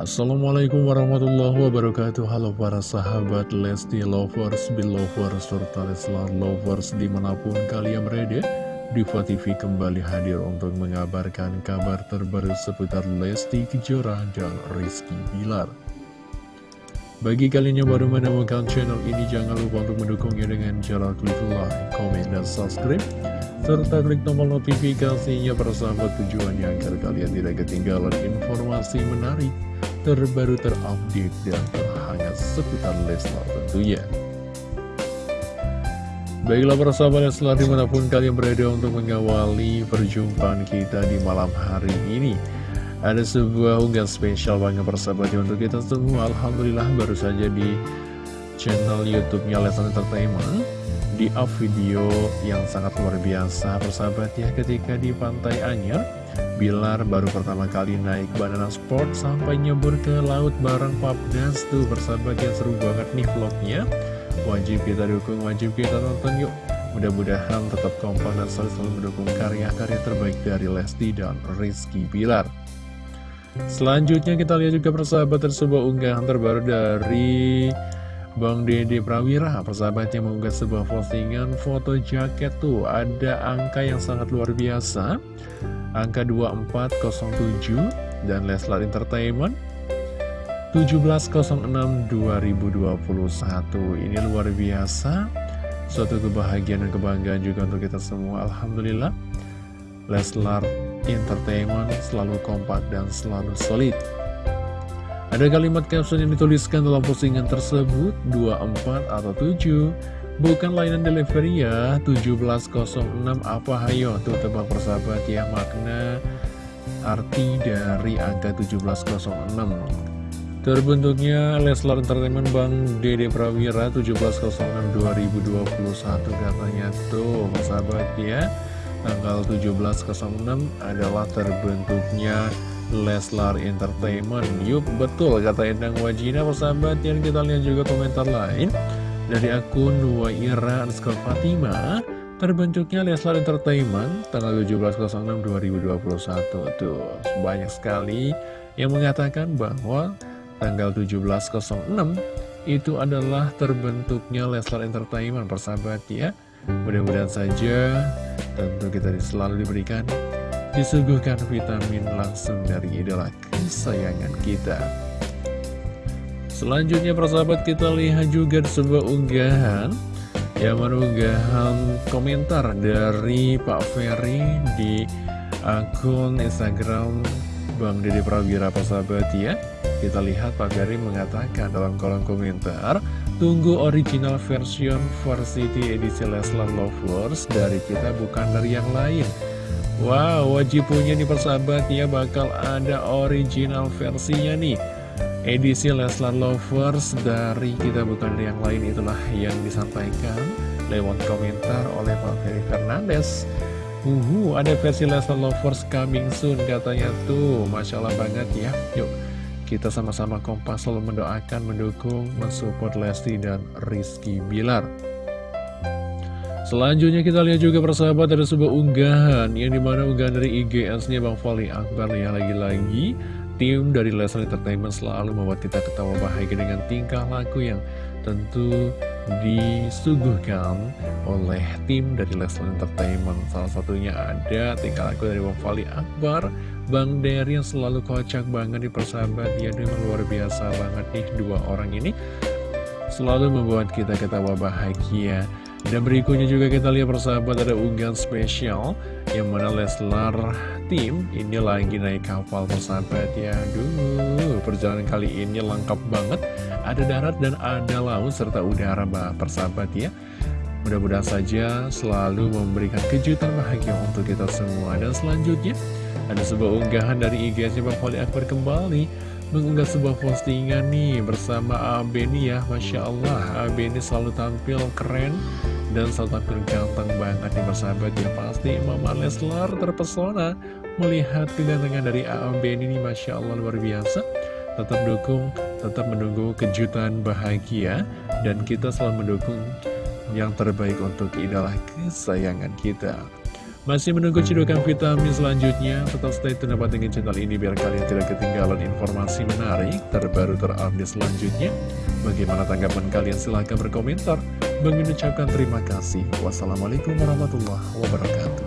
Assalamualaikum warahmatullahi wabarakatuh Halo para sahabat Lesti Lovers, Belovers, serta Leslar Lovers di mana pun kalian berada Diva kembali hadir untuk mengabarkan kabar terbaru seputar Lesti Kejora dan Rizky Bilar bagi kalian yang baru menemukan channel ini, jangan lupa untuk mendukungnya dengan cara klik like, komen, dan subscribe. Serta klik tombol notifikasinya persahabat tujuannya agar kalian tidak ketinggalan informasi menarik, terbaru terupdate, dan terhangat seputar Leslar tentunya. Baiklah persahabat Leslar di mana pun kalian berada untuk mengawali perjumpaan kita di malam hari ini. Ada sebuah unggahan spesial banget persahabatnya untuk kita semua Alhamdulillah baru saja di channel youtube-nya Lesnar Entertainment Di up video yang sangat luar biasa persahabatnya ketika di Pantai Anyar Bilar baru pertama kali naik banana sport sampai nyebur ke laut bareng Papdas tuh persahabat yang seru banget nih vlognya. Wajib kita dukung, wajib kita nonton yuk. Mudah-mudahan tetap kompak dan selalu, selalu mendukung karya-karya terbaik dari Lesti dan Rizky Bilar. Selanjutnya kita lihat juga persahabat sebuah unggahan terbaru dari Bang Dede Prawira Persahabatnya mengunggah sebuah postingan foto jaket tuh Ada angka yang sangat luar biasa. Angka 2407 dan Leslar Entertainment 1706-2021 Ini luar biasa. Suatu kebahagiaan dan kebanggaan juga untuk kita semua. Alhamdulillah Leslar Entertainment selalu kompak dan selalu solid. Ada kalimat caption yang dituliskan dalam postingan tersebut 24 atau 7 Bukan layanan delivery ya 1706 apa hayo Tuh tebak persahabat ya makna arti dari angka 1706 Terbentuknya Leslar Entertainment Bang Dede Prawira 1706 2021 katanya tuh persahabat ya tanggal 17.06 adalah terbentuknya Leslar Entertainment. Yup, betul kata Endang Wajina persahabat yang kita lihat juga komentar lain. Dari akun Waira underscore Fatima terbentuknya Leslar Entertainment tanggal 17.06.2021 tuh banyak sekali yang mengatakan bahwa tanggal 17.06 itu adalah terbentuknya Leslar Entertainment persahabat ya. Mudah-mudahan saja tentu kita selalu diberikan disuguhkan vitamin langsung dari idola kesayangan kita. Selanjutnya persahabat kita lihat juga sebuah unggahan yang mana unggahan komentar dari Pak Ferry di akun Instagram Bang Dede Prawira persahabat ya. Kita lihat Pak Ferry mengatakan dalam kolom komentar Tunggu original version Varsity edisi Leslar Lovers dari kita bukan dari yang lain Wow, wajib punya nih persahabat ya bakal ada original versinya nih. Edisi Leslar Lovers dari kita bukan yang lain itulah yang disampaikan lewat komentar oleh Pak Ferry Fernandes. Uhu, ada versi Leslar Lovers coming soon katanya tuh. Masya Allah banget ya. Yuk kita sama-sama kompas selalu mendoakan, mendukung, mensupport Lesti dan Rizky Bilar. Selanjutnya kita lihat juga persahabat ada sebuah unggahan yang di mana unggahan dari IGS-nya Bang Fali Akbar ya lagi-lagi tim dari Leslie Entertainment selalu membuat kita ketawa bahagia dengan tingkah laku yang tentu disuguhkan oleh tim dari Leslie Entertainment. Salah satunya ada tingkah laku dari Bang Fali Akbar Bang Dery yang selalu kocak banget di persahabat. Ya memang luar biasa banget nih dua orang ini Selalu membuat kita ketawa bahagia Dan berikutnya juga kita lihat persahabat ada unggahan spesial Yang mana Leslar tim ini lagi naik kapal persahabat ya. Aduh perjalanan kali ini lengkap banget. Ada darat dan ada laut serta udara persahabat ya. Mudah-mudahan saja selalu memberikan kejutan bahagia untuk kita semua. Dan selanjutnya ada sebuah unggahan dari IG-nya Bang Akbar kembali Mengunggah sebuah postingan nih bersama AB nih ya Masya Allah. AB ini selalu tampil keren dan selalu tampil ganteng banget nih bersahabat ya. Pasti Mama Leslar terpesona melihat kegantengan dari AB ini Masya Allah luar biasa. Tetap dukung, tetap menunggu kejutan bahagia Dan kita selalu mendukung yang terbaik untuk idola kesayangan kita Masih menunggu cedokan vitamin selanjutnya? Tetap stay tune dengan channel ini biar kalian tidak ketinggalan informasi menarik, terbaru terupdate selanjutnya. Bagaimana tanggapan kalian? Silahkan berkomentar. Bang ucapkan terima kasih. Wassalamualaikum warahmatullahi wabarakatuh.